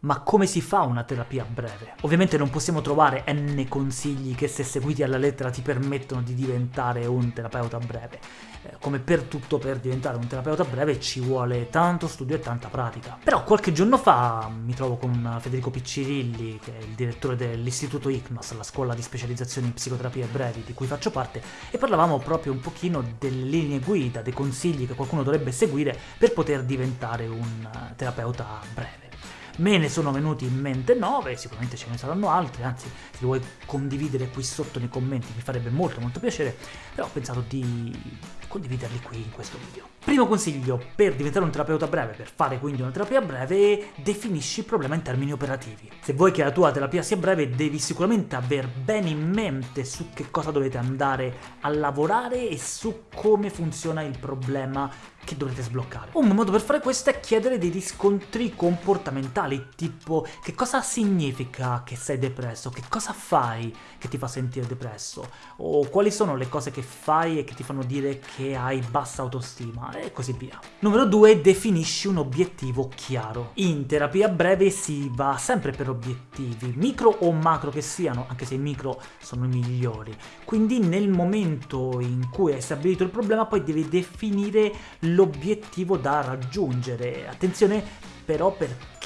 Ma come si fa una terapia breve? Ovviamente non possiamo trovare n consigli che se seguiti alla lettera ti permettono di diventare un terapeuta breve. Eh, come per tutto per diventare un terapeuta breve ci vuole tanto studio e tanta pratica. Però qualche giorno fa mi trovo con Federico Piccirilli, che è il direttore dell'istituto ICNOS, la scuola di specializzazione in psicoterapie brevi di cui faccio parte, e parlavamo proprio un pochino delle linee guida, dei consigli che qualcuno dovrebbe seguire per poter diventare un terapeuta breve. Me ne sono venuti in mente 9, sicuramente ce ne saranno altri, anzi se li vuoi condividere qui sotto nei commenti mi farebbe molto molto piacere, però ho pensato di condividerli qui in questo video. Primo consiglio, per diventare un terapeuta breve, per fare quindi una terapia breve, definisci il problema in termini operativi. Se vuoi che la tua terapia sia breve, devi sicuramente aver bene in mente su che cosa dovete andare a lavorare e su come funziona il problema che dovrete sbloccare. Un modo per fare questo è chiedere dei riscontri comportamentali, tipo che cosa significa che sei depresso, che cosa fai che ti fa sentire depresso, o quali sono le cose che fai e che ti fanno dire che hai bassa autostima, e così via. Numero 2. Definisci un obiettivo chiaro. In terapia breve si va sempre per obiettivi, micro o macro che siano, anche se i micro sono i migliori. Quindi nel momento in cui hai stabilito il problema poi devi definire l'obiettivo da raggiungere. Attenzione però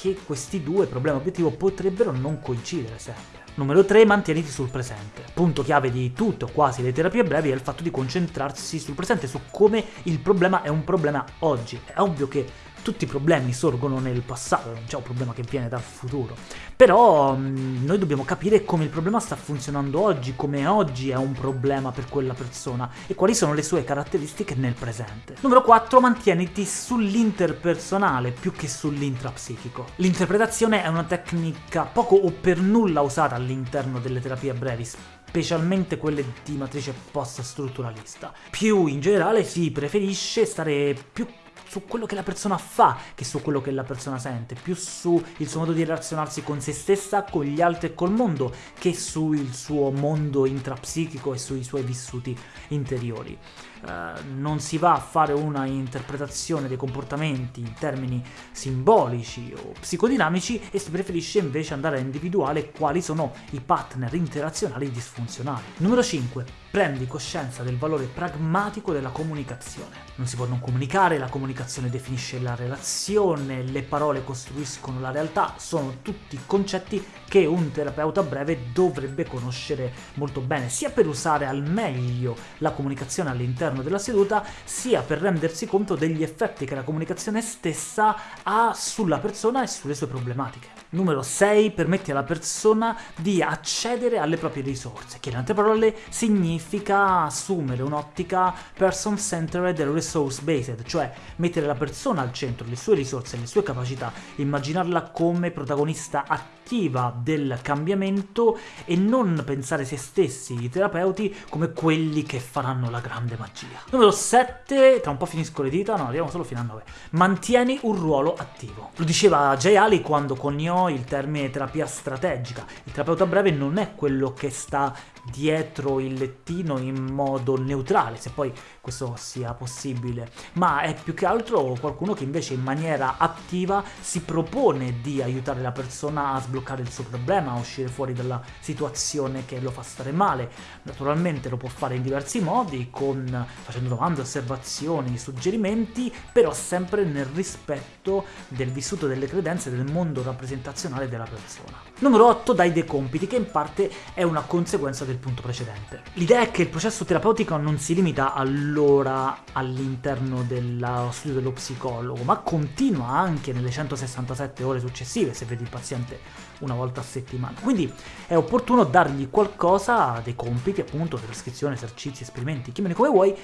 perché questi due, problema e obiettivo, potrebbero non coincidere sempre. Numero 3, mantieniti sul presente. Punto chiave di tutte o quasi le terapie brevi è il fatto di concentrarsi sul presente, su come il problema è un problema oggi. È ovvio che tutti i problemi sorgono nel passato, non c'è un problema che viene dal futuro. Però mm, noi dobbiamo capire come il problema sta funzionando oggi, come oggi è un problema per quella persona e quali sono le sue caratteristiche nel presente. Numero 4. Mantieniti sull'interpersonale più che sull'intrapsichico. L'interpretazione è una tecnica poco o per nulla usata all'interno delle terapie brevi, specialmente quelle di matrice post-strutturalista. Più in generale si preferisce stare più su quello che la persona fa che su quello che la persona sente, più sul suo modo di relazionarsi con se stessa, con gli altri e col mondo, che sul suo mondo intrapsichico e sui suoi vissuti interiori. Uh, non si va a fare una interpretazione dei comportamenti in termini simbolici o psicodinamici e si preferisce invece andare a individuare quali sono i partner interazionali disfunzionali. Numero 5 prendi coscienza del valore pragmatico della comunicazione. Non si può non comunicare, la comunicazione definisce la relazione, le parole costruiscono la realtà, sono tutti concetti che un terapeuta breve dovrebbe conoscere molto bene, sia per usare al meglio la comunicazione all'interno della seduta, sia per rendersi conto degli effetti che la comunicazione stessa ha sulla persona e sulle sue problematiche. Numero 6. Permetti alla persona di accedere alle proprie risorse, che in altre parole significa assumere un'ottica person-centered e resource-based, cioè mettere la persona al centro, le sue risorse, le sue capacità, immaginarla come protagonista attiva del cambiamento e non pensare se stessi, i terapeuti, come quelli che faranno la grande magia. Numero 7. Tra un po' finisco le dita, no, arriviamo solo fino a 9. Mantieni un ruolo attivo. Lo diceva Jay Ali quando coniò il termine terapia strategica. Il terapeuta breve non è quello che sta dietro il lettino in modo neutrale, se poi questo sia possibile, ma è più che altro qualcuno che invece in maniera attiva si propone di aiutare la persona a sbloccare il suo problema, a uscire fuori dalla situazione che lo fa stare male. Naturalmente lo può fare in diversi modi, con, facendo domande, osservazioni, suggerimenti, però sempre nel rispetto del vissuto delle credenze del mondo rappresentazionale della persona. Numero 8. Dai dei compiti, che in parte è una conseguenza del del punto precedente. L'idea è che il processo terapeutico non si limita all'ora all'interno dello studio dello psicologo, ma continua anche nelle 167 ore successive, se vedi il paziente una volta a settimana. Quindi è opportuno dargli qualcosa, dei compiti appunto, trascrizione, esercizi, esperimenti, chiamali come vuoi,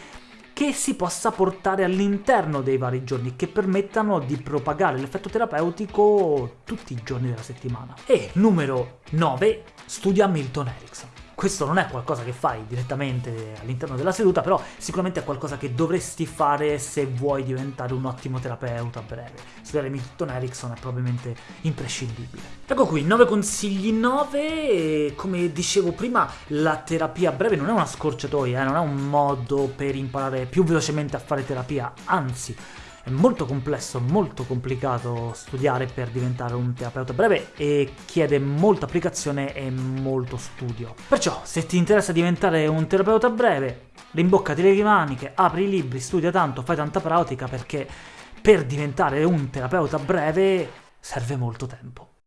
che si possa portare all'interno dei vari giorni, che permettano di propagare l'effetto terapeutico tutti i giorni della settimana. E numero 9, studia Milton Erickson. Questo non è qualcosa che fai direttamente all'interno della seduta, però sicuramente è qualcosa che dovresti fare se vuoi diventare un ottimo terapeuta a breve. Studiare Milton Erickson è probabilmente imprescindibile. Ecco qui, 9 consigli 9, come dicevo prima la terapia breve non è una scorciatoia, eh? non è un modo per imparare più velocemente a fare terapia, anzi È molto complesso, molto complicato studiare per diventare un terapeuta breve e chiede molta applicazione e molto studio. Perciò, se ti interessa diventare un terapeuta breve, rimboccati le maniche, apri i libri, studia tanto, fai tanta pratica perché per diventare un terapeuta breve serve molto tempo.